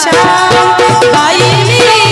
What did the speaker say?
आशा बाई मी